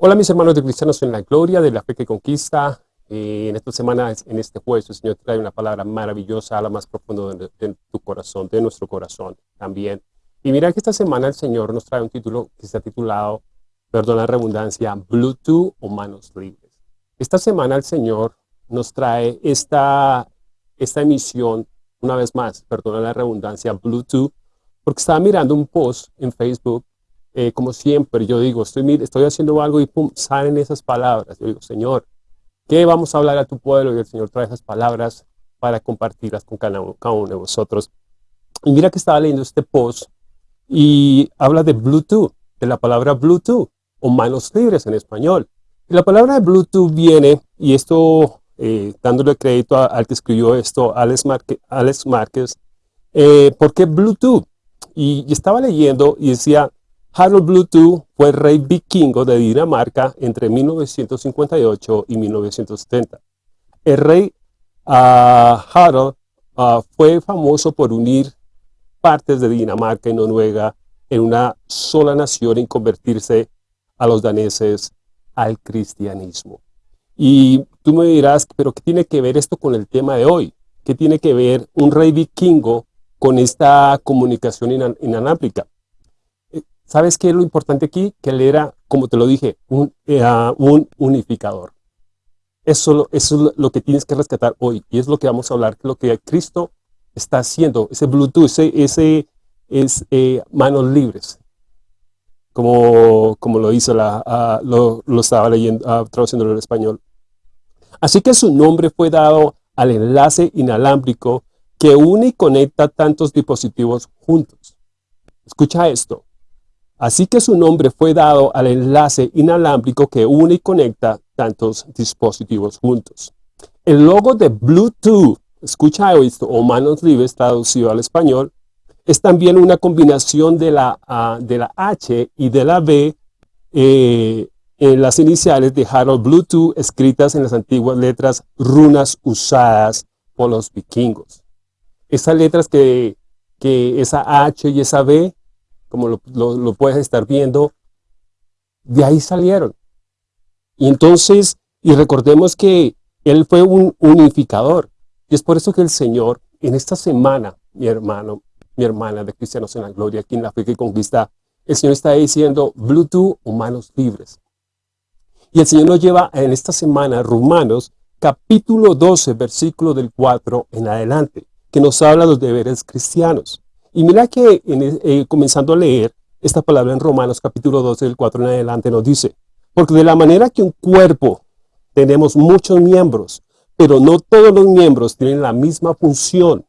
Hola mis hermanos de Cristianos en la Gloria, de la Fe que Conquista. Eh, en esta semana, en este jueves, el Señor trae una palabra maravillosa a lo más profundo de, tu corazón, de nuestro corazón también. Y mira que esta semana el Señor nos trae un título que está titulado, perdona la redundancia, Bluetooth o manos libres. Esta semana el Señor nos trae esta, esta emisión, una vez más, perdona la redundancia, Bluetooth, porque estaba mirando un post en Facebook eh, como siempre, yo digo, estoy, estoy haciendo algo y pum, salen esas palabras. Yo digo, Señor, ¿qué vamos a hablar a tu pueblo? Y el Señor trae esas palabras para compartirlas con cada uno de vosotros. Y mira que estaba leyendo este post y habla de Bluetooth, de la palabra Bluetooth, o manos libres en español. Y la palabra Bluetooth viene, y esto, eh, dándole crédito al que escribió esto, Alex, Alex Márquez, eh, ¿por qué Bluetooth? y estaba leyendo y decía, Harold Bluetooth fue rey vikingo de Dinamarca entre 1958 y 1970. El rey uh, Harold uh, fue famoso por unir partes de Dinamarca y Noruega en una sola nación y convertirse a los daneses al cristianismo. Y tú me dirás, pero ¿qué tiene que ver esto con el tema de hoy? ¿Qué tiene que ver un rey vikingo con esta comunicación inalámbrica? ¿Sabes qué es lo importante aquí? Que él era, como te lo dije, un, eh, un unificador. Eso, es lo que tienes que rescatar hoy. Y es lo que vamos a hablar, lo que Cristo está haciendo. Ese Bluetooth, ese, es eh, manos libres. Como, como lo hizo, la, lo, lo, estaba leyendo, uh, traduciéndolo en español. Así que su nombre fue dado al enlace inalámbrico que une y conecta tantos dispositivos juntos. Escucha esto. Así que su nombre fue dado al enlace inalámbrico que une y conecta tantos dispositivos juntos. El logo de Bluetooth, escucha esto, o manos libres traducido al español, es también una combinación de la, de la H y de la B eh, en las iniciales de Harold Bluetooth escritas en las antiguas letras runas usadas por los vikingos. Esas letras que, que esa H y esa B como lo, puedes estar viendo, de ahí salieron. Y entonces, y recordemos que Él fue un unificador. Y es por eso que el Señor, en esta semana, mi hermano, mi hermana de Cristianos en la Gloria, aquí en la fe que conquista, el Señor está diciendo Bluetooth o manos libres. Y el Señor nos lleva en esta semana Romanos capítulo 12, versículo del 4 en adelante, que nos habla de los deberes cristianos. Y mira que eh, comenzando a leer esta palabra en Romanos capítulo 12 del 4 en adelante nos dice, porque de la manera que un cuerpo tenemos muchos miembros, pero no todos los miembros tienen la misma función.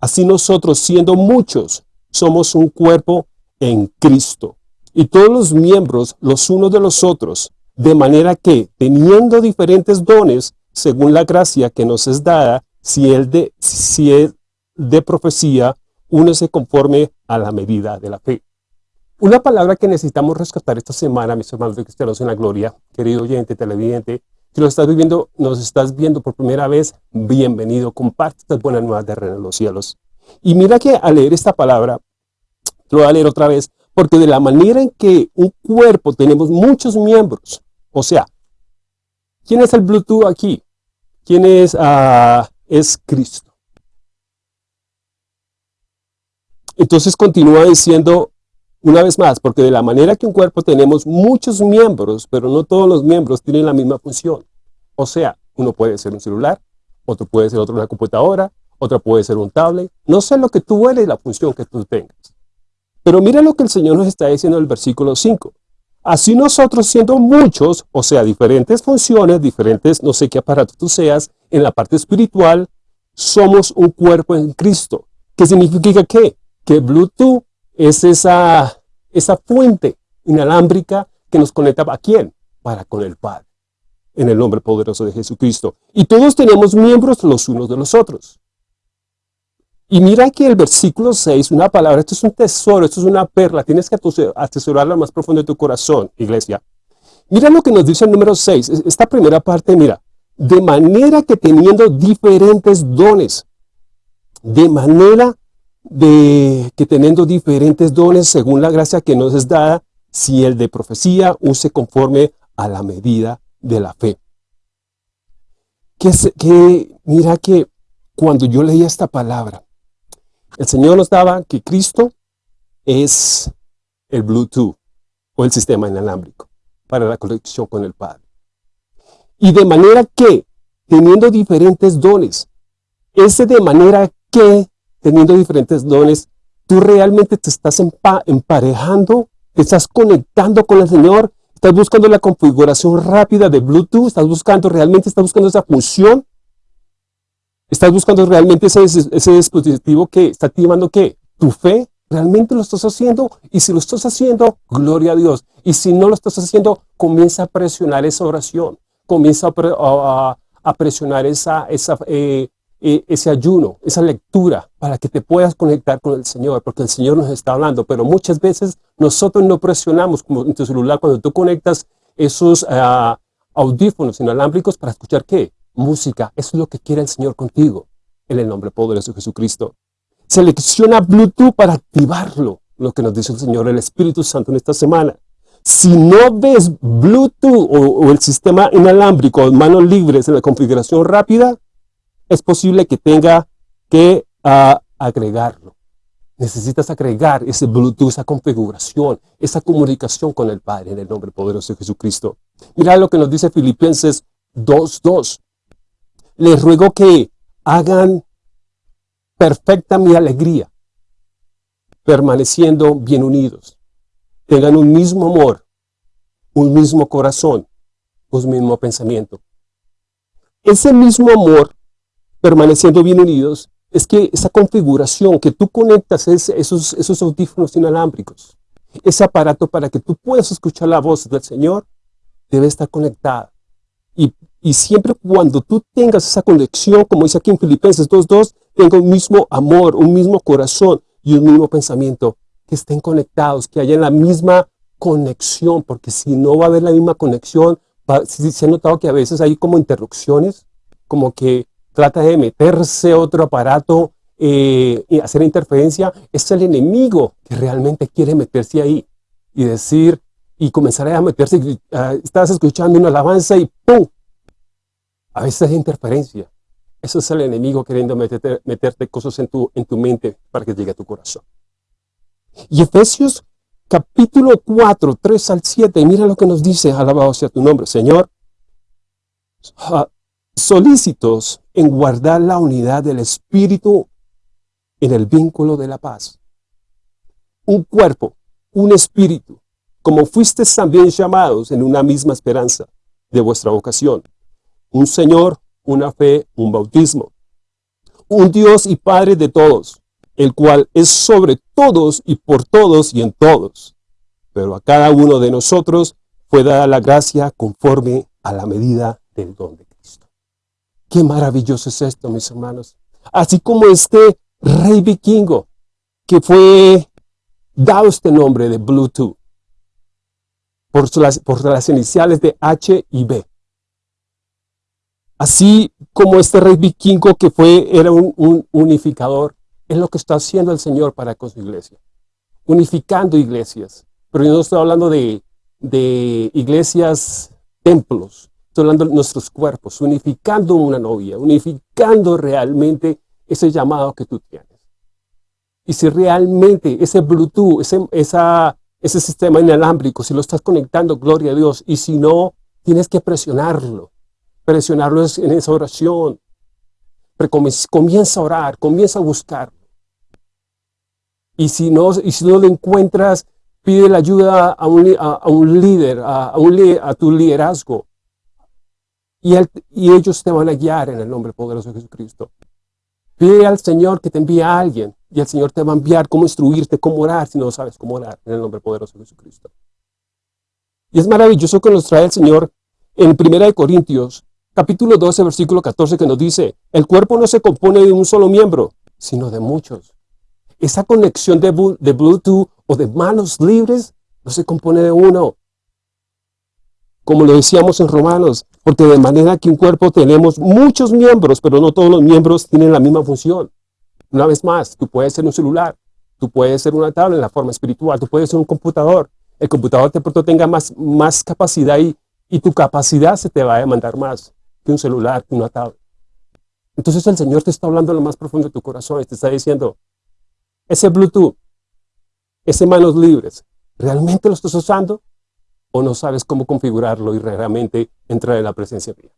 Así nosotros siendo muchos, somos un cuerpo en Cristo. Y todos los miembros los unos de los otros, de manera que teniendo diferentes dones, según la gracia que nos es dada, si el de, si es de profecía, únese conforme a la medida de la fe. Una palabra que necesitamos rescatar esta semana, mis hermanos de cristianos en la gloria, querido oyente, televidente, si lo estás viviendo, nos estás viendo por primera vez, bienvenido, comparte estas buenas nuevas de Reino en los cielos. Y mira que al leer esta palabra, lo voy a leer otra vez, porque de la manera en que un cuerpo tenemos muchos miembros, o sea, ¿quién es el Bluetooth aquí? ¿Quién es, uh, es Cristo? Entonces continúa diciendo una vez más, porque de la manera que un cuerpo tenemos muchos miembros, pero no todos los miembros tienen la misma función. O sea, uno puede ser un celular, otro puede ser otro una computadora, otro puede ser un tablet. No sé lo que tú eres, la función que tú tengas. Pero mira lo que el Señor nos está diciendo en el versículo 5. Así nosotros siendo muchos, o sea, diferentes funciones, diferentes, no sé qué aparato tú seas, en la parte espiritual, somos un cuerpo en Cristo. ¿Qué significa qué? Que Bluetooth es esa, esa fuente inalámbrica que nos conecta a quién? Para con el Padre, en el nombre poderoso de Jesucristo. Y todos tenemos miembros los unos de los otros. Y mira que el versículo 6, una palabra, esto es un tesoro, esto es una perla, tienes que atesorarla más profundo de tu corazón, iglesia. Mira lo que nos dice el número 6, esta primera parte, mira, de manera que teniendo diferentes dones, de manera de que teniendo diferentes dones según la gracia que nos es dada, si el de profecía use conforme a la medida de la fe. Que, que mira que cuando yo leía esta palabra, el Señor nos daba que Cristo es el Bluetooth o el sistema inalámbrico para la conexión con el Padre. Y de manera que, teniendo diferentes dones, ese de manera que, teniendo diferentes dones, tú realmente te estás emparejando, te estás conectando con el Señor, estás buscando la configuración rápida de Bluetooth, estás buscando, realmente estás buscando esa función, estás buscando realmente ese, dispositivo que está activando que tu fe, realmente lo estás haciendo, y si lo estás haciendo, gloria a Dios, y si no lo estás haciendo, comienza a presionar esa oración, comienza a, presionar esa, esa, eh, eh, ese ayuno, esa lectura, para que te puedas conectar con el Señor, porque el Señor nos está hablando, pero muchas veces nosotros no presionamos, como en tu celular, cuando tú conectas esos ah, audífonos inalámbricos para escuchar ¿qué? Música. Eso es lo que quiere el Señor contigo, en el nombre poderoso de Jesucristo. Selecciona Bluetooth para activarlo, lo que nos dice el Señor, el Espíritu Santo en esta semana. Si no ves Bluetooth o, el sistema inalámbrico, manos libres en la configuración rápida, es posible que tenga que ah, agregarlo. Necesitas agregar ese Bluetooth, esa configuración, esa comunicación con el Padre en el nombre poderoso de Jesucristo. Mira lo que nos dice Filipenses 2.2. Les ruego que hagan perfecta mi alegría, permaneciendo bien unidos. Tengan un mismo amor, un mismo corazón, un mismo pensamiento. Ese mismo amor permaneciendo bien unidos, es que esa configuración que tú conectas esos, esos audífonos inalámbricos, ese aparato para que tú puedas escuchar la voz del Señor, debe estar conectada. Y, y siempre cuando tú tengas esa conexión, como dice aquí en Filipenses 2.2, tenga un mismo amor, un mismo corazón y un mismo pensamiento, que estén conectados, que haya la misma conexión, porque si no va a haber la misma conexión, si se ha notado que a veces hay como interrupciones, como que trata de meterse otro aparato eh, y hacer interferencia, es el enemigo que realmente quiere meterse ahí y decir, y comenzar a meterse, estás escuchando una alabanza y ¡pum! A veces hay interferencia. Eso es el enemigo queriendo meterte, meterte cosas en tu, en tu mente para que llegue a tu corazón. Y Efesios capítulo 4, 3 al 7, mira lo que nos dice, alabado sea tu nombre, Señor. Ah, solícitos en guardar la unidad del Espíritu en el vínculo de la paz. Un cuerpo, un espíritu, como fuisteis también llamados en una misma esperanza de vuestra vocación. Un Señor, una fe, un bautismo. Un Dios y Padre de todos, el cual es sobre todos y por todos y en todos. Pero a cada uno de nosotros fue dada la gracia conforme a la medida del don Qué maravilloso es esto, mis hermanos. Así como este rey vikingo que fue dado este nombre de Bluetooth por las, por las iniciales de H y B. Así como este rey vikingo que fue, era un, unificador, es lo que está haciendo el Señor para con su iglesia. Unificando iglesias. Pero yo no estoy hablando de, de iglesias, templos, De nuestros cuerpos, unificando una novia, unificando realmente ese llamado que tú tienes. Y si realmente ese Bluetooth, ese, esa, ese sistema inalámbrico, si lo estás conectando, gloria a Dios, y si no, tienes que presionarlo. Presionarlo en esa oración. Comienza a orar, comienza a buscarlo. Y si no, y si no lo encuentras, pide la ayuda a, un líder, a, un, a tu liderazgo. Y, ellos te van a guiar en el nombre poderoso de Jesucristo. Pide al Señor que te envíe a alguien y el Señor te va a enviar cómo instruirte, cómo orar si no sabes cómo orar en el nombre poderoso de Jesucristo. Y es maravilloso que nos trae el Señor en 1 Corintios, capítulo 12, versículo 14, que nos dice, el cuerpo no se compone de un solo miembro, sino de muchos. Esa conexión de, de Bluetooth o de manos libres no se compone de uno, como lo decíamos en Romanos, porque de manera que un cuerpo tenemos muchos miembros, pero no todos los miembros tienen la misma función. Una vez más, tú puedes ser un celular, tú puedes ser una tabla en la forma espiritual, tú puedes ser un computador. el computador de pronto tenga más, más capacidad y, y tu capacidad se te va a demandar más que un celular, que una tablet. Entonces el Señor te está hablando en lo más profundo de tu corazón y te está diciendo, ese Bluetooth, ese manos libres, ¿realmente lo estás usando? ¿O no sabes cómo configurarlo y realmente entrar en la presencia mía?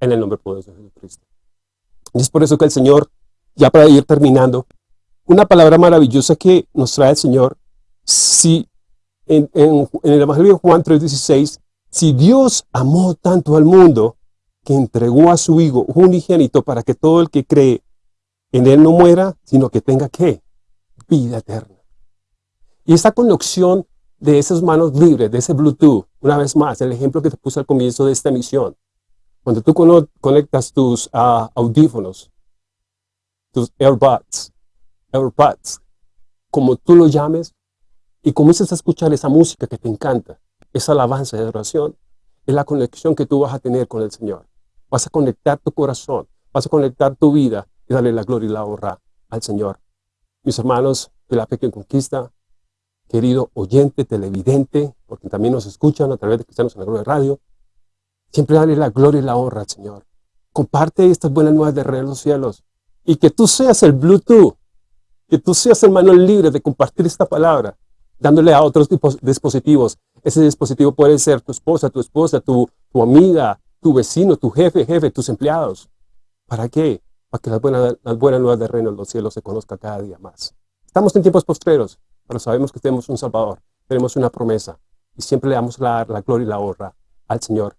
En el nombre poderoso de Jesucristo. Y es por eso que el Señor, ya para ir terminando, una palabra maravillosa que nos trae el Señor, si en, el Evangelio de Juan 3.16, si Dios amó tanto al mundo, que entregó a su Hijo unigénito para que todo el que cree en Él no muera, sino que tenga, ¿qué? Vida eterna. Y esa conexión de esas manos libres, de ese Bluetooth, una vez más, el ejemplo que te puse al comienzo de esta misión, cuando tú conectas tus ah, audífonos, tus AirBuds, AirPods, como tú lo llames, y comienzas a escuchar esa música que te encanta, esa alabanza de oración, es la conexión que tú vas a tener con el Señor. Vas a conectar tu corazón, vas a conectar tu vida y darle la gloria y la honra al Señor. Mis hermanos de la Pequeña Conquista, querido oyente, televidente, porque también nos escuchan a través de Cristianos en la Gloria Radio, siempre dale la gloria y la honra Señor. Comparte estas buenas nuevas de Rey de los Cielos y que tú seas el Bluetooth, que tú seas el manual libre de compartir esta palabra, dándole a otros dispositivos. Ese dispositivo puede ser tu esposa, tu esposa, tu, tu amiga, tu vecino, tu jefe, jefe, tus empleados. ¿Para qué? Para que las buenas, las buenas nuevas del reino de los cielos se conozca cada día más. Estamos en tiempos postreros, pero sabemos que tenemos un Salvador, tenemos una promesa y siempre le damos la, la gloria y la honra al Señor.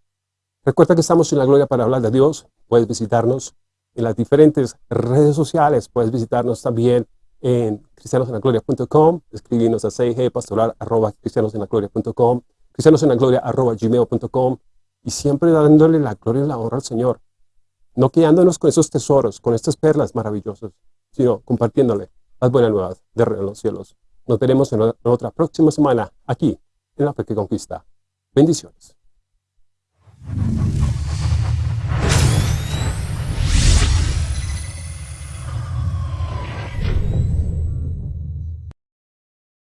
Recuerda que estamos en la gloria para hablar de Dios. Puedes visitarnos en las diferentes redes sociales. Puedes visitarnos también en cristianosenlagloria.com, escribirnos a cigpastoral arroba cristianosenlagloria.com, cristianosenlagloria arroba gmail.com y siempre dándole la gloria y la honra al Señor. No quedándonos con esos tesoros, con estas perlas maravillosas, sino compartiéndole las buenas nuevas de los cielos. Nos veremos en otra próxima semana aquí en La Fe que Conquista. Bendiciones.